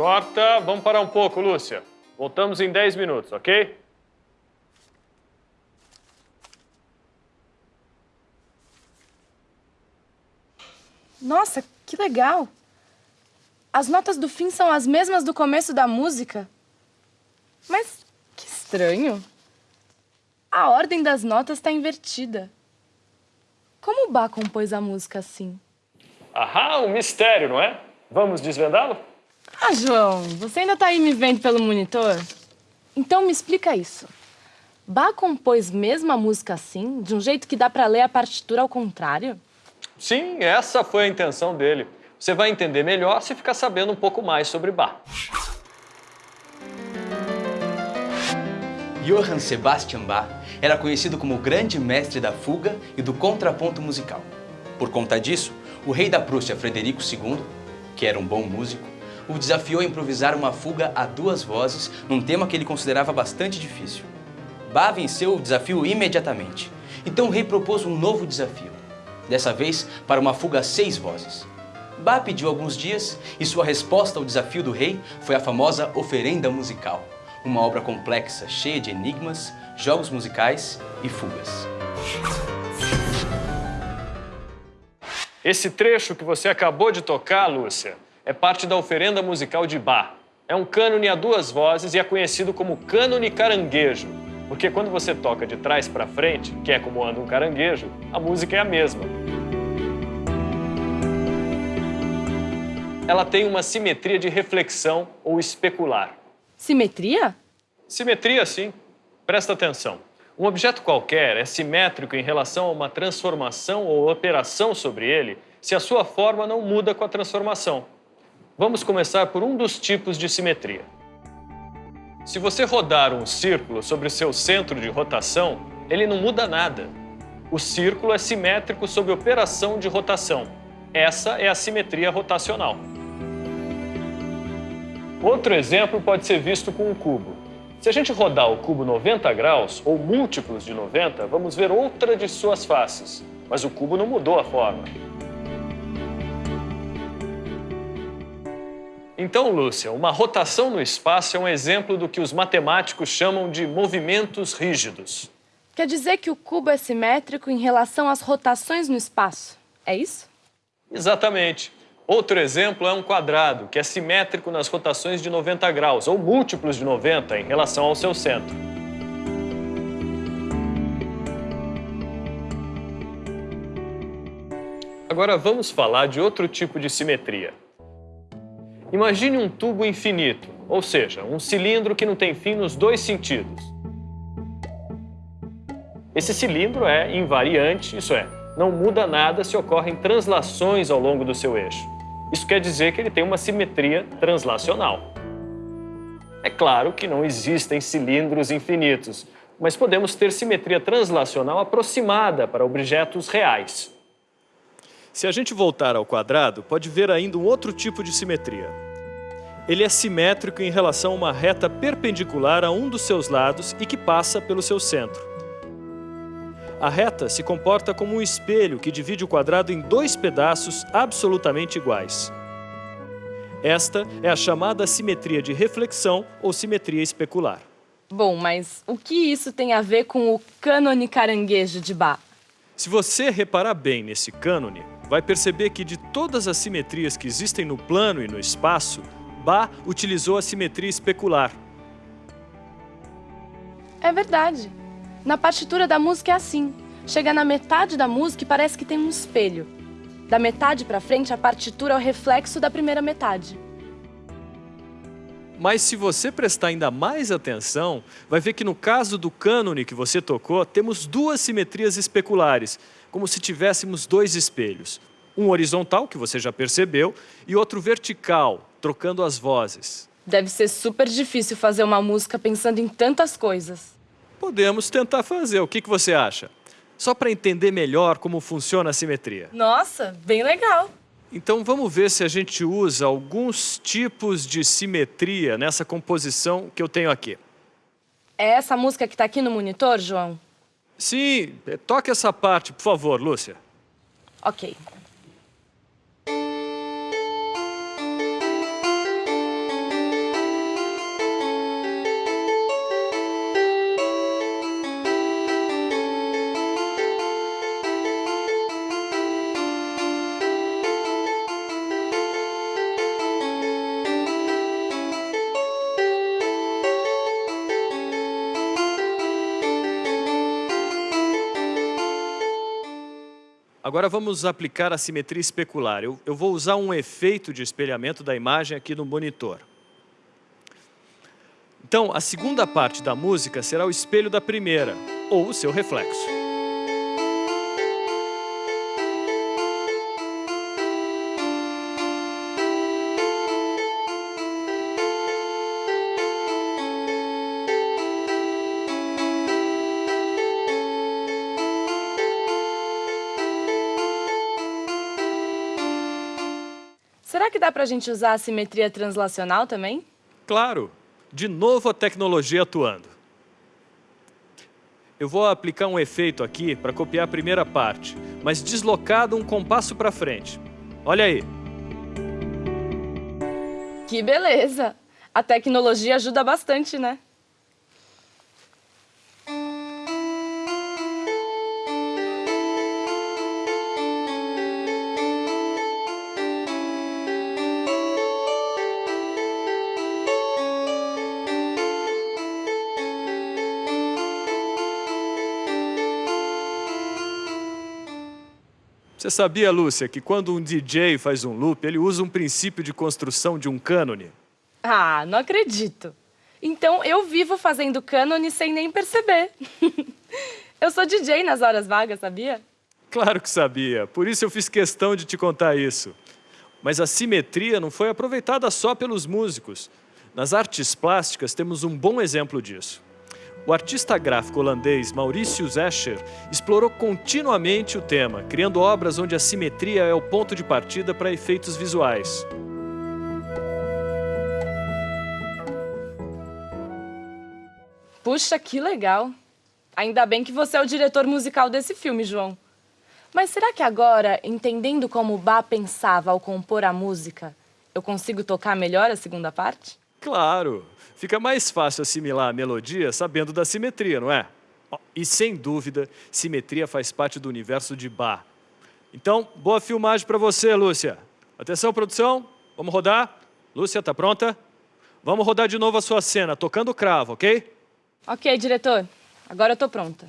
Corta. Vamos parar um pouco, Lúcia. Voltamos em 10 minutos, ok? Nossa, que legal! As notas do fim são as mesmas do começo da música. Mas que estranho. A ordem das notas está invertida. Como o Bach compôs a música assim? Ahá, um mistério, não é? Vamos desvendá-lo? Ah, João, você ainda tá aí me vendo pelo monitor? Então me explica isso. Bach compôs mesmo a música assim, de um jeito que dá pra ler a partitura ao contrário? Sim, essa foi a intenção dele. Você vai entender melhor se ficar sabendo um pouco mais sobre Bach. Johann Sebastian Bach era conhecido como o grande mestre da fuga e do contraponto musical. Por conta disso, o rei da Prússia, Frederico II, que era um bom músico, o desafiou a improvisar uma fuga a duas vozes num tema que ele considerava bastante difícil. Bach venceu o desafio imediatamente. Então o rei propôs um novo desafio, dessa vez para uma fuga a seis vozes. Bach pediu alguns dias e sua resposta ao desafio do rei foi a famosa Oferenda Musical, uma obra complexa, cheia de enigmas, jogos musicais e fugas. Esse trecho que você acabou de tocar, Lúcia, é parte da oferenda musical de Bach. É um cânone a duas vozes e é conhecido como cânone caranguejo, porque quando você toca de trás para frente, que é como anda um caranguejo, a música é a mesma. Ela tem uma simetria de reflexão ou especular. Simetria? Simetria, sim. Presta atenção. Um objeto qualquer é simétrico em relação a uma transformação ou operação sobre ele se a sua forma não muda com a transformação. Vamos começar por um dos tipos de simetria. Se você rodar um círculo sobre seu centro de rotação, ele não muda nada. O círculo é simétrico sob operação de rotação. Essa é a simetria rotacional. Outro exemplo pode ser visto com um cubo. Se a gente rodar o cubo 90 graus, ou múltiplos de 90, vamos ver outra de suas faces. Mas o cubo não mudou a forma. Então, Lúcia, uma rotação no espaço é um exemplo do que os matemáticos chamam de movimentos rígidos. Quer dizer que o cubo é simétrico em relação às rotações no espaço, é isso? Exatamente. Outro exemplo é um quadrado, que é simétrico nas rotações de 90 graus, ou múltiplos de 90 em relação ao seu centro. Agora vamos falar de outro tipo de simetria. Imagine um tubo infinito, ou seja, um cilindro que não tem fim nos dois sentidos. Esse cilindro é invariante, isso é, não muda nada se ocorrem translações ao longo do seu eixo. Isso quer dizer que ele tem uma simetria translacional. É claro que não existem cilindros infinitos, mas podemos ter simetria translacional aproximada para objetos reais. Se a gente voltar ao quadrado, pode ver ainda um outro tipo de simetria. Ele é simétrico em relação a uma reta perpendicular a um dos seus lados e que passa pelo seu centro. A reta se comporta como um espelho que divide o quadrado em dois pedaços absolutamente iguais. Esta é a chamada simetria de reflexão ou simetria especular. Bom, mas o que isso tem a ver com o cânone caranguejo de Bach? Se você reparar bem nesse cânone, vai perceber que de todas as simetrias que existem no plano e no espaço, Bach utilizou a simetria especular. É verdade. Na partitura da música é assim. Chega na metade da música e parece que tem um espelho. Da metade para frente, a partitura é o reflexo da primeira metade. Mas se você prestar ainda mais atenção, vai ver que no caso do cânone que você tocou, temos duas simetrias especulares, como se tivéssemos dois espelhos. Um horizontal, que você já percebeu, e outro vertical, trocando as vozes. Deve ser super difícil fazer uma música pensando em tantas coisas. Podemos tentar fazer. O que, que você acha? Só para entender melhor como funciona a simetria. Nossa, bem legal. Então vamos ver se a gente usa alguns tipos de simetria nessa composição que eu tenho aqui. É essa música que está aqui no monitor, João? Sim, toque essa parte, por favor, Lúcia. Ok. Agora vamos aplicar a simetria especular. Eu, eu vou usar um efeito de espelhamento da imagem aqui no monitor. Então, a segunda parte da música será o espelho da primeira, ou o seu reflexo. Será que dá pra gente usar a simetria translacional também? Claro, de novo a tecnologia atuando. Eu vou aplicar um efeito aqui para copiar a primeira parte, mas deslocado um compasso para frente. Olha aí. Que beleza! A tecnologia ajuda bastante, né? Você sabia, Lúcia, que quando um DJ faz um loop, ele usa um princípio de construção de um cânone? Ah, não acredito. Então eu vivo fazendo cânone sem nem perceber. eu sou DJ nas horas vagas, sabia? Claro que sabia, por isso eu fiz questão de te contar isso. Mas a simetria não foi aproveitada só pelos músicos. Nas artes plásticas temos um bom exemplo disso. O artista gráfico holandês Mauritius Escher explorou continuamente o tema, criando obras onde a simetria é o ponto de partida para efeitos visuais. Puxa, que legal. Ainda bem que você é o diretor musical desse filme, João. Mas será que agora, entendendo como Bach pensava ao compor a música, eu consigo tocar melhor a segunda parte? Claro! Fica mais fácil assimilar a melodia sabendo da simetria, não é? E sem dúvida, simetria faz parte do universo de Bach. Então, boa filmagem para você, Lúcia. Atenção, produção, vamos rodar. Lúcia, tá pronta? Vamos rodar de novo a sua cena, tocando cravo, ok? Ok, diretor. Agora eu tô pronta.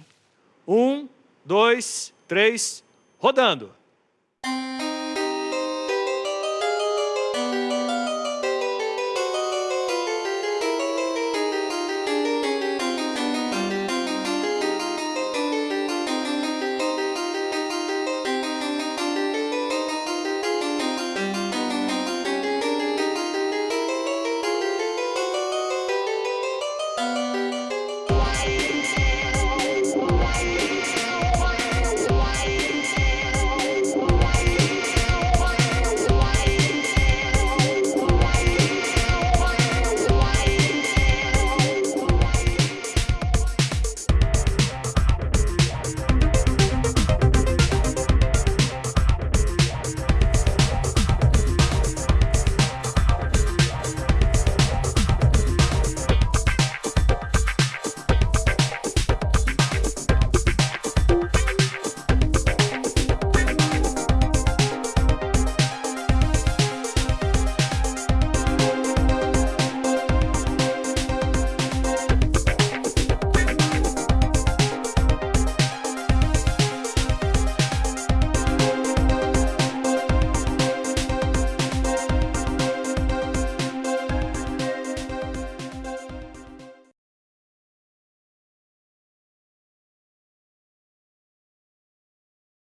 Um, dois, três, rodando.